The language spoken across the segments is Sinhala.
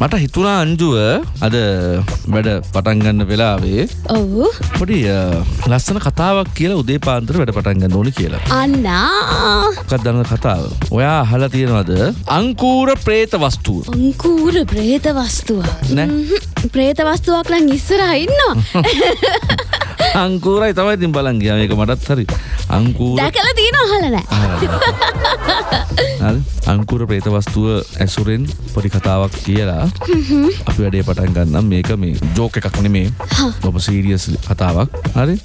මට හිතුනා අංජුව අද වැඩ පටන්ගන්න වෙලාවේ ඔවු. පොඩි ලස්සන කතාවක් කියලා උදේ පාන්තර වැඩ පටන්ගන්න ඕනි කියලා. අන්නා. මොකක්ද දන්න කතාව? ඔයා අහලා තියෙනවද? අංකූර ප්‍රේත වස්තුව. අංකූර ප්‍රේත වස්තුව. ප්‍රේත වස්තුවක් ලං ඉස්සර ඉන්නවා. අංකූරයි තමයි ඉතින් බලන් ගියා. මේක මටත් හරි. අංකූර දැකල තියෙන අහලනෑ අංකුර ප්‍රේත වස්තුව ඇසුරෙන් පොඩි කතාවක් කියලා. අපි වැඩේ පටන් ගන්නම්. මේක මේ ජෝක එකක් නෙමේ. ඔබ සීරියස් කතාවක්. හරි?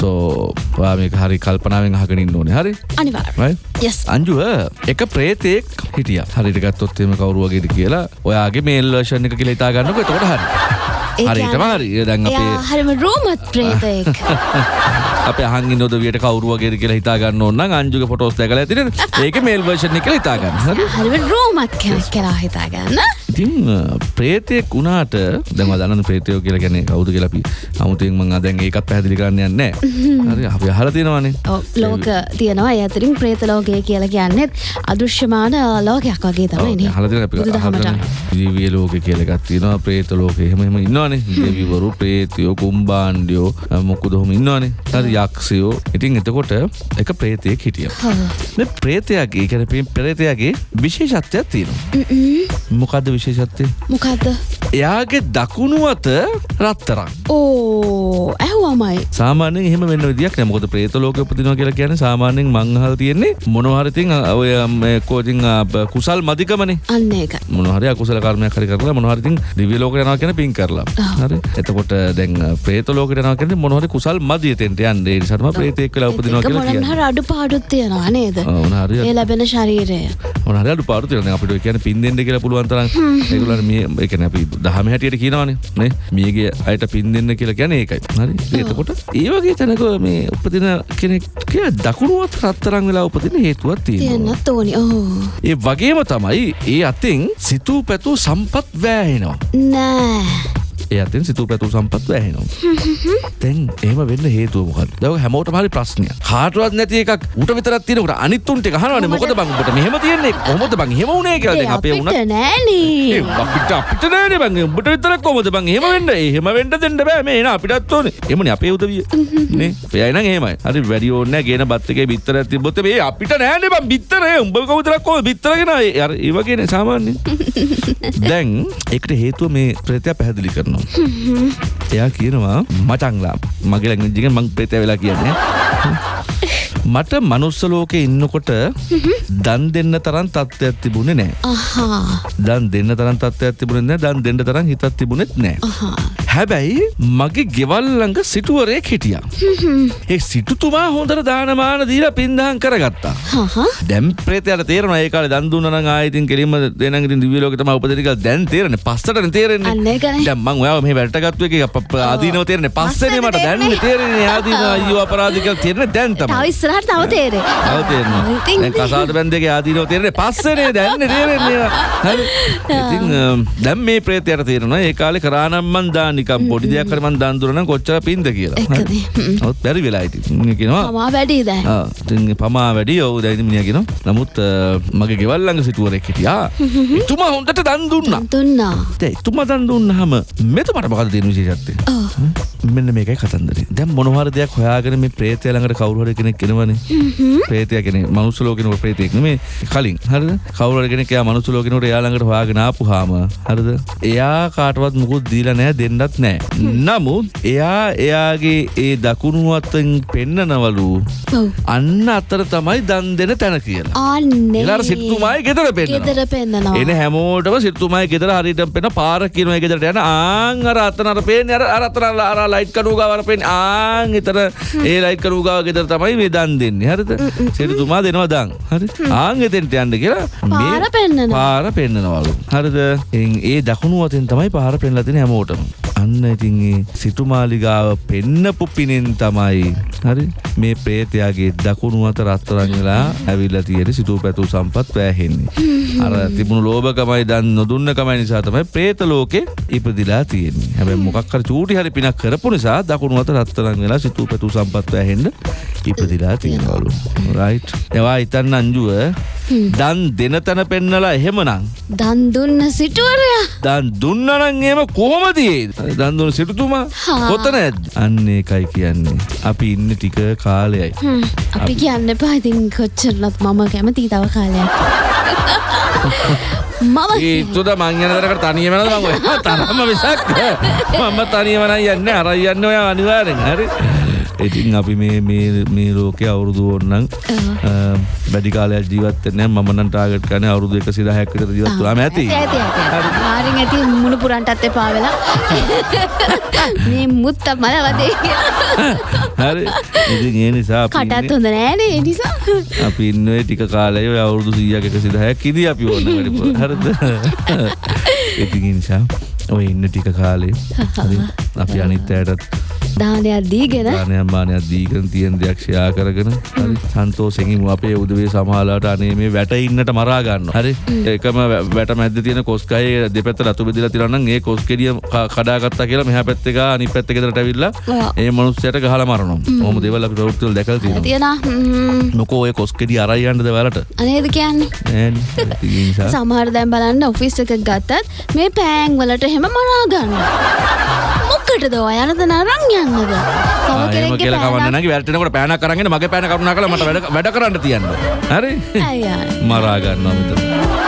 සෝ ඔයා මේක හරි කල්පනාවෙන් අහගෙන ඉන්න ඕනේ. හරි? අනිවාර් right? යස් අංජුව එක ප්‍රේතෙක් හිටිය. හරිට ගත්තොත් එම කවරුවගේද කියලා. ඔයාගේ මේල් වර්ෂණ එක කියලා ඉතා ගන්නක එතකොට හරි හරිටම හරි දැන් අපේ හරිම රෝමත් ප්‍රේතයෙක්. අප හංගි නොදවියට කවරුවගේ කියලා හිතාගන්න ඔන්න අංජුක පොටෝස් දැකල ඇතින ඒක මේල් වර්ෂණ එක හිතාගන්න හරි. හරිම රෝමත් කෙනෙක් කරා හිතාගන්න ඉතින් ප්‍රේතයෙක් වුණාට දැම දන්න ප්‍රේතයෝ කියලා ගැන කවුද කියලපි අමුතුෙන් මං දැන් ඒකත් පැහදිලි කරන්න යන්න හරි අපි හල තියෙනවානේ. ඔව්, ලෝක තියෙනවා. ඒ අතරින් ප්‍රේත ලෝකය කියලා කියන්නෙත් අදෘශ්‍යමාන ලෝකයක් වගේ තමයි හලතින බුදුදහමට. ජීවිය ලෝක කියලගත් තියෙනවා. ප්‍රේත ලෝක එහෙම එහෙම ඉන්නවානේ. දෙවිවරු ප්‍රේතයෝ කුම්බාන්්ඩියෝ මොක්කු දොහොම ඉන්නවානේ. හරි යක්ෂයෝ. ඉතින් එතකොට එක ප්‍රේතයෙක් හිටිය. මේ ප්‍රේතයාගේ කැන පෙරේතයාගේ විශේෂත්වයක් තියෙනවා. මොකක්ද විශේෂත්වය? මොකක්ද එයාගේ දකුණු අත රත්තරක් ඕ ඇහුවමයි සාමානෙන් එහෙම වෙන්න විදියක් නෑ. මොකද ප්‍රේත ලෝක උපදිනවා කියලා කියන්නේ සාමාන්‍යයෙන් මං අහලා තියෙන්නේ මොනවා හරි ඉතින් ඔය කෝචින් කුසල් මදිකමනේ අන්න ඒක මොනවා හරි අකුසල කර්මයක් හරි කරලා මොනවා හරි ඉතින් දිව්‍ය ලෝකයට යනවා කියන්නේ පින් කරලා. හරි? එතකොට දැන් ප්‍රේත ලෝකයට යනවා කියන්නේ මොනවා හරි කුසල් මදි එතෙන්ට යන්නේ. ඒ නිසා තමයි ප්‍රේතෙක් වෙලා උපදිනවා කියලා කියන්නේ. හරි අඩුපාඩුත් තියෙනවා නේද? ආ, මොනවා හරි ඒ ලැබෙන ශරීරය. මොනවා හරි අඩුපාඩු තියෙනවා. අපිට ඔය කියන්නේ පින් දෙන්න කියලා පුළුවන් තරම්. ඒගොල්ලන් මේ ඒ කියන්නේ අපි දහම හැටියට කියනවනේ. නේ? මියගේ අයට පින් දෙන්න කියලා කියන්නේ ඒකයි. හරි එතකොට ඒ වගේ තැනක මේ උපදින කෙනෙක් කිය දකුණුවත් රත්තරන් වෙලා උපදින හේතුවක් තියෙනවා. තියෙන්නත් ඕනි. ඒ වගේම තමයි ඒ අතින් සිතූ පැතු සම්පත් වෑහෙනවා නෑ ඒ අතින් සිතූ පැතු සම්පත් වෑහෙනවා තැන් එහෙම වෙන්න හේතුවමකත් දව හැමෝට හරි ප්‍රශ්නය කාටවත් නැති එකක් උට විතරත් තියෙනකට අනිත්තුන්ට හනවන මොකද බංගට මෙහම තියන්නේ? කොමද බං හෙම වුණේ කියල ඒ අපේ වුණ නෑනේ. අපිට අපිට නෑන බං. උඹට විතර කොමද බං හෙම වෙන්න? එහෙම වෙන්න දෙන්න බෑ. මේ එන අපිටත් ඕනේ. එමන අපේ උදවිය. නේ? පයයින ඒමයි හරි වැඩි ඕන්න ගෙන බත්තක බිත්තර තිබොත මේ අපිට නෑන බම් බිත්තරේ. උඹ කවතරක් කෝ බිත්තරගෙන අර ඒවගෙන සාමාන්‍ය දැන් එකට හේතුව මේ ප්‍රේතය පැහැදිලි කරනවා එයා කියනවා මචංලා මගේ ලැංජික මං ප්‍රේතය වෙලා කියන්නේ. මට මනුස්ස ලෝකෙ ඉන්නකොට දන් දෙන්න තරන් තත්ත්වයක් තිබුණේ නෑ අහා. දන් දෙන්න තරන් තත්ත්වයක් තිබුණේ නෑ දන් දෙන්න තරම් හිතක් තිබුණෙත් නෑ අහා හැබැයි මගේ ගෙවල් ළඟ සිටුවරයෙක් හිටියා. ඒ සිටුතුමා හොඳට දානමාන දීලා පින්දහම් කරගත්තා. දැන් ප්‍රේතයාට තේරෙනවා ඒ කාලේ දන් දුන්නා නම් ආයෙ ඉතින් කෙලින්ම දෙනන් ඉතින් දිව්‍ය ලෝකෙ තමයි උපදින කියලා දැන් තේරෙන්නේ. පස්සටනේ තේරෙන්නේ. දැන් මං ඔයාව මෙහෙ වැටට ගත්තු එකේ ආදීනව තේරෙන්නේ. පස්සේනේ මට දැන් තේරෙන්නේ. තේරෙන්නේ ආදීනව අයියෝ අපරාධ කියලා තේරෙන්නේ දැන් තව තමයි. ඉස්සරහට තව තේරේ තව තේරෙනවා. දැන් කසාද බැන්දගේ ආදීනව තේරෙන්නේ පස්සේනේ දැන් තේරෙන්නේ. හරි. ඉතින් දැන් මේ ප්‍රේතයාට තේරෙනවා ඒ කාලේ කරානම් මන් දා නිකම් පොඩි දෙයක් හරි මන් දන් දුන්නා නම් කොච්චර පින්ද කියලා. හ්ම්. ඔව් බැරි වෙලා. ඉතින් කියනවා තමා වැඩි ඉතින් පමා වැඩි ඔව් දැන් ඉතින් මිනිහා කියනවා. නමුත් මගේ ගෙවල් ළඟ සිටුවරෙක් හිටියා. එතුමා හොඳට දන් දුන්නා. දුන්නා දැන් එතුමා දන් දුන්නාම මෙතුමාට මොකද තියෙන විශේෂත්වය? ඔව්. මෙන්න මේකයි කතන්දරේ. දැන් මොන හරි දෙයක් හොයාගෙන මේ ප්‍රේතය ළඟට කවුරු හරි කෙනෙක් එනවනේ. ප්‍රේතය කියන්නේ මනුස්ස ලෝකෙනෝ ප්‍රේතෙක් නෙමෙයි. කලින් හරිද? කවුරු හරි කෙනෙක් එයා මනුස්ස ලෝකෙනෝට එයා ළඟට හොයාගෙන ආපුහාම හරිද? එයා කාටවත් මුකුත් දීලා නැහැ දෙන්නත් නැහැ. නමුත් එයා එයාගේ ඒ දකුණු අතින් පෙන්නනවලු. අන්න අතර තමයි දන් දෙන තැන කියලා. එලාර සිටුතුමායි ගෙදර පෙන්නවා. ගෙදර පෙන්නනවා. එන හැමෝටම සිටුතුමයි ගෙදර හරියට පෙන පාර කියනවා ගෙදරට. යන ආන් අර අතන අර පේන්නේ අර අර අතන අර ලයිට් කඩුව ගාව අර පේන්නේ. ආන් එතන ඒ ලයිට් කඩුව ගාව ගෙදර තමයි මේ දන් දෙන්නේ. හරිද? සිටුතුමා දෙනවා දන්. හරි? ආන් එතෙන්ට යන්න කියලා පාර පෙන්නනවා. පාර පෙන්නනවලු. හරිද? ඒ දකුණු අතෙන් තමයි පාර පෙන්නලා තියෙන්නේ හැමෝටම අන්න ඉතින් ඒ සිටුමාලිගාව පෙන්නපු පිනෙන් තමයි හරි මේ ප්‍රේතයාගේ දකුණු අත රත්තරන් වෙලා ඇවිල්ලා තියෙන සිටු පැතු සම්පත් වැෑහෙන්නේ. අර තිබුණු ලෝභකමයි දන් නොදුන්නකමයි නිසා තමයි ප්‍රේත ලෝකේ ඉපදිලා තියෙන්නේ. හැබැයි මොකක් හරි චූටි හරි පිනක් කරපු නිසා දකුණු අත රත්තරන් වෙලා සිටු පැතු සම්පත් වැෑහෙන්න ඉපදිලා තියෙනවලු රයිට් එවා හිතන්න අංජුව දන් දෙන තැන පෙන්නලා එහෙමනං දන් දුන්න සිටුවරයා? දන් දුන්නනං ඒම කොහොමදේ දන් දුන සිටුතුමා? හා. කොතන ඇත් අන්න එකයි කියන්නේ. අපි ඉන්න ටික කාලයයි. අපි කියන්න එපා. ඉතින් කොච්චරලත් මම කැමති තව කාලයක්. මම ඒතුද මංයනදරකට තනියමන මං තරම විසක් මම තනියමන යන්න. අරයි යන්න ඔය අනිවාරෙන් හරි ඉතින් අපි මේ මේ මේ ලෝකය අවුරුදු ඕන්නම් බැඩි කාලයක් ජීවත්තන මනන් ටාගට කන අවුරුදු එක සිද හැකට ජීවත්තුලාම ඇති. ආරින් ඇති මුණු පුරන්ටත් එපා වෙලා. මේ මුත්ත මල වදේ කියලා හරි. ඉතින් ඒ නිසා අපි කටත් හොඳ නෑනේ ඒ නිසා. අපි ඉන්නේ ටික කාලය ඔය අවුරුදු සීයක් එක සිදහැක් ඉදි අපි ඕන්න වැඩිපුර හරිද? ඉතින් ඒ නිසා ඔය ඉන්න ටික කාලේ හරි. අපි අනිත් අයටත් දානයක් දීගෙන දානයක් මානයක් දීගෙන තියෙන දෙයක් ෂෙයා කරගෙන හරි සන්තෝෂෙන් අපේ උදවේ සමහරලාට අනේ මේ වැට ඉන්නට මරා ගන්නවා. හරි? එකම වැට මැද්ද තියෙන කොස්කයේ දෙපැත්ත රතු බෙදලා තියෙනවා නම් ඒ කොස් කෙඩිය කඩාගත්තා කියලා මෙහා පැත්තේ ගා අනිත් පැත්තේ ගෙදරට ඇවිල්ලා. ඒ මනුස්සයට ගහලා මරනවා. ඔහොම දේවල් අපි ප්‍රවෘත්ති වල දැකලා තියෙනවා. තියෙන මොකෝ ඔය කොස් කෙඩිය අරයි යන්නද වලට අනේද කියන්නේ? සමහර දැන් බලන්න ඔෆිස් එකක් ගත්තත් මේ පෑන් වලට එහෙම මරා ගන්න. ඔය යනද නරන් යන්නද? තව කියලා කවන්න පෑනක්- නැගි වැටෙනකොට පෑනක් අරගෙන මගේ පෑන කරුණා කළා මට වැඩ වැඩ කරන්න තියන්න. හරි? අයියා. මරා ගන්නවා මෙතන.